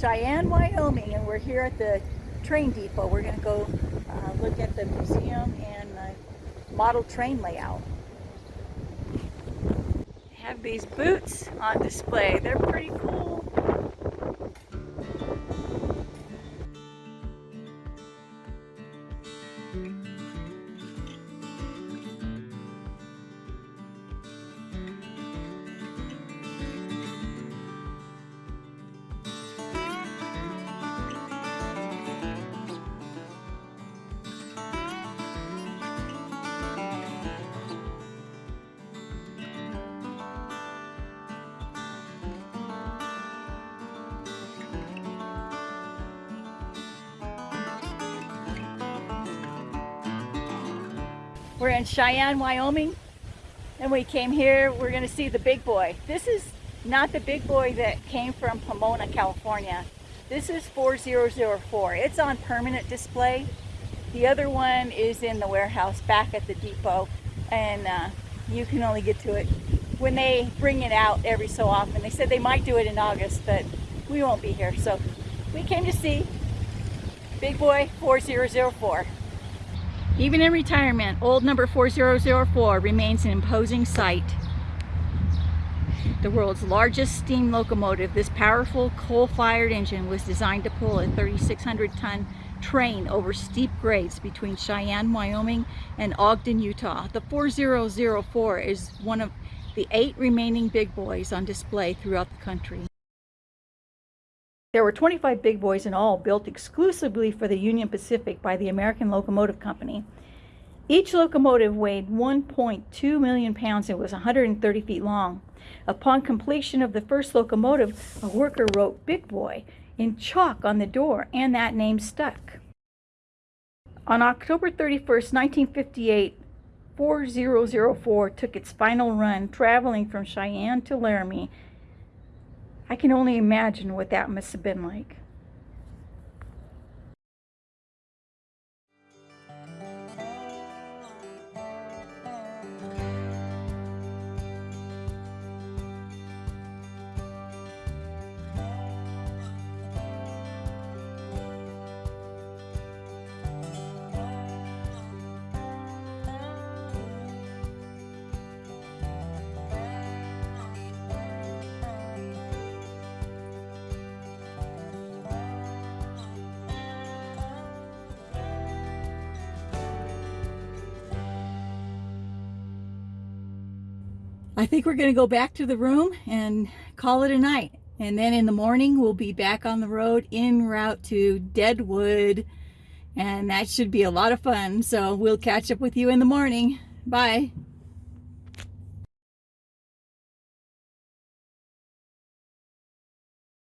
Cheyenne, Wyoming, and we're here at the train depot. We're going to go uh, look at the museum and the model train layout. Have these boots on display. They're pretty cool. We're in Cheyenne, Wyoming, and we came here, we're gonna see the big boy. This is not the big boy that came from Pomona, California. This is 4004. It's on permanent display. The other one is in the warehouse back at the depot, and uh, you can only get to it when they bring it out every so often. They said they might do it in August, but we won't be here. So we came to see Big Boy 4004. Even in retirement, old number 4004 remains an imposing sight. The world's largest steam locomotive, this powerful coal-fired engine was designed to pull a 3,600-ton train over steep grades between Cheyenne, Wyoming and Ogden, Utah. The 4004 is one of the eight remaining big boys on display throughout the country. There were 25 big boys in all built exclusively for the Union Pacific by the American Locomotive Company. Each locomotive weighed 1.2 million pounds and was 130 feet long. Upon completion of the first locomotive, a worker wrote Big Boy in chalk on the door and that name stuck. On October 31st, 1958, 4004 took its final run traveling from Cheyenne to Laramie I can only imagine what that must have been like. I think we're going to go back to the room and call it a night. And then in the morning, we'll be back on the road en route to Deadwood. And that should be a lot of fun. So we'll catch up with you in the morning. Bye.